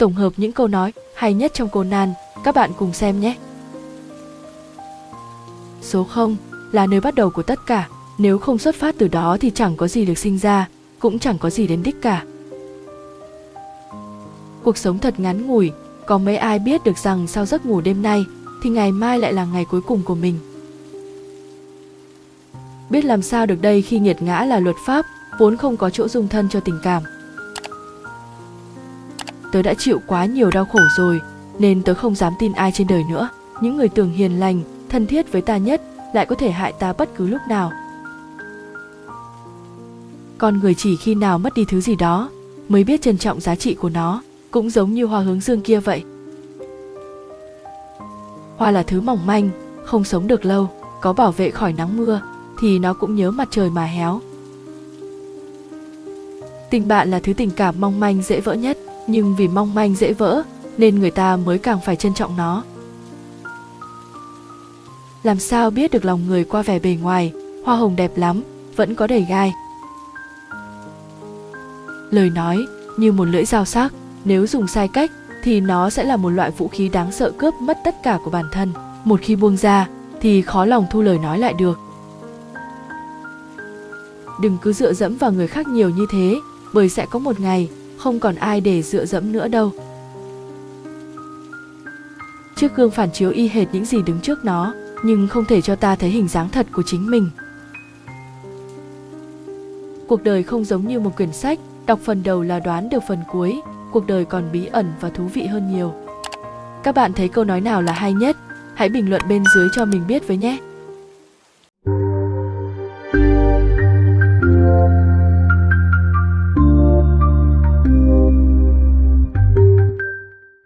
tổng hợp những câu nói hay nhất trong Conan, các bạn cùng xem nhé. Số 0 là nơi bắt đầu của tất cả, nếu không xuất phát từ đó thì chẳng có gì được sinh ra, cũng chẳng có gì đến đích cả. Cuộc sống thật ngắn ngủi, có mấy ai biết được rằng sau giấc ngủ đêm nay thì ngày mai lại là ngày cuối cùng của mình. Biết làm sao được đây khi nghiệt ngã là luật pháp, vốn không có chỗ dung thân cho tình cảm. Tớ đã chịu quá nhiều đau khổ rồi, nên tớ không dám tin ai trên đời nữa. Những người tưởng hiền lành, thân thiết với ta nhất lại có thể hại ta bất cứ lúc nào. Con người chỉ khi nào mất đi thứ gì đó mới biết trân trọng giá trị của nó, cũng giống như hoa hướng dương kia vậy. Hoa là thứ mỏng manh, không sống được lâu, có bảo vệ khỏi nắng mưa thì nó cũng nhớ mặt trời mà héo. Tình bạn là thứ tình cảm mong manh dễ vỡ nhất, nhưng vì mong manh dễ vỡ nên người ta mới càng phải trân trọng nó. Làm sao biết được lòng người qua vẻ bề ngoài, hoa hồng đẹp lắm, vẫn có đầy gai. Lời nói như một lưỡi dao sắc, nếu dùng sai cách thì nó sẽ là một loại vũ khí đáng sợ cướp mất tất cả của bản thân. Một khi buông ra thì khó lòng thu lời nói lại được. Đừng cứ dựa dẫm vào người khác nhiều như thế, bởi sẽ có một ngày không còn ai để dựa dẫm nữa đâu. Chiếc gương phản chiếu y hệt những gì đứng trước nó, nhưng không thể cho ta thấy hình dáng thật của chính mình. Cuộc đời không giống như một quyển sách, đọc phần đầu là đoán được phần cuối, cuộc đời còn bí ẩn và thú vị hơn nhiều. Các bạn thấy câu nói nào là hay nhất? Hãy bình luận bên dưới cho mình biết với nhé!